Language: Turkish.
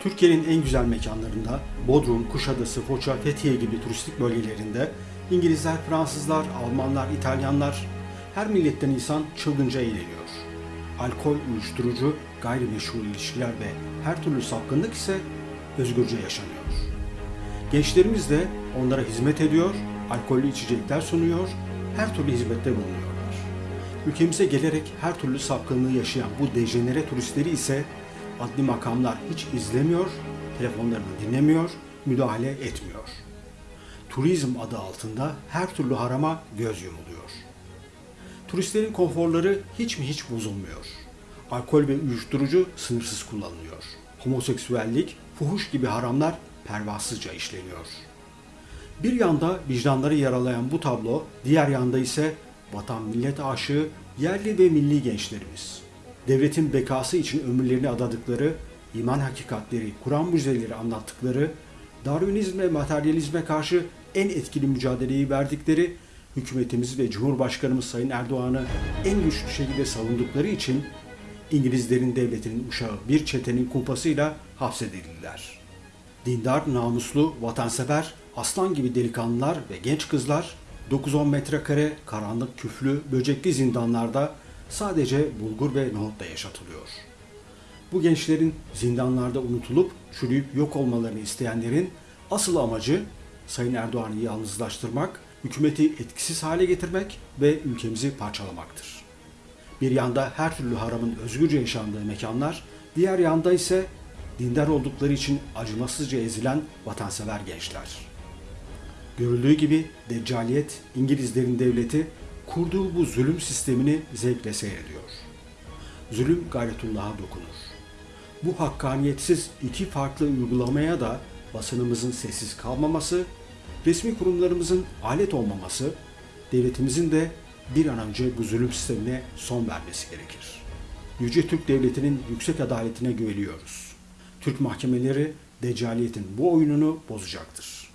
Türkiye'nin en güzel mekanlarında Bodrum, Kuşadası, Foça, Fethiye gibi turistik bölgelerinde İngilizler, Fransızlar, Almanlar, İtalyanlar her milletten insan çılgınca eğleniyor. Alkol, uyuşturucu, gayrimeşru ilişkiler ve her türlü sapkınlık ise özgürce yaşanıyor. Gençlerimiz de onlara hizmet ediyor, alkollü içecekler sunuyor, her türlü hizmette bulunuyorlar. Ülkemize gelerek her türlü sapkınlığı yaşayan bu dejenere turistleri ise adli makamlar hiç izlemiyor, telefonlarını dinlemiyor, müdahale etmiyor. Turizm adı altında her türlü harama göz yumuluyor. Turistlerin konforları hiç mi hiç bozulmuyor. Alkol ve uyuşturucu sınırsız kullanılıyor. Homoseksüellik, fuhuş gibi haramlar pervasızca işleniyor. Bir yanda vicdanları yaralayan bu tablo, diğer yanda ise vatan millet aşığı yerli ve milli gençlerimiz. Devletin bekası için ömürlerini adadıkları, iman hakikatleri, Kur'an mucizeleri anlattıkları, Darwinizm ve materyalizme karşı en etkili mücadeleyi verdikleri, hükümetimiz ve Cumhurbaşkanımız Sayın Erdoğan'ı en güçlü şekilde savundukları için İngilizlerin devletinin uşağı bir çetenin kumpasıyla hapsedildiler. Dindar, namuslu, vatansever, aslan gibi delikanlılar ve genç kızlar 9-10 metrekare karanlık küflü, böcekli zindanlarda sadece bulgur ve nohutla yaşatılıyor. Bu gençlerin zindanlarda unutulup çürüyüp yok olmalarını isteyenlerin asıl amacı Sayın Erdoğan'ı yalnızlaştırmak, hükümeti etkisiz hale getirmek ve ülkemizi parçalamaktır. Bir yanda her türlü haramın özgürce yaşandığı mekanlar, diğer yanda ise dindar oldukları için acımasızca ezilen vatansever gençler. Görüldüğü gibi Deccaliyet, İngilizlerin devleti kurduğu bu zulüm sistemini zevkle seyrediyor. Zulüm gayretullah'a dokunur. Bu hakkaniyetsiz iki farklı uygulamaya da basınımızın sessiz kalmaması, resmi kurumlarımızın alet olmaması, devletimizin de bir an önce bu zulüm sistemine son vermesi gerekir. Yüce Türk Devleti'nin yüksek adaletine güveniyoruz. Türk mahkemeleri Deccaliyet'in bu oyununu bozacaktır.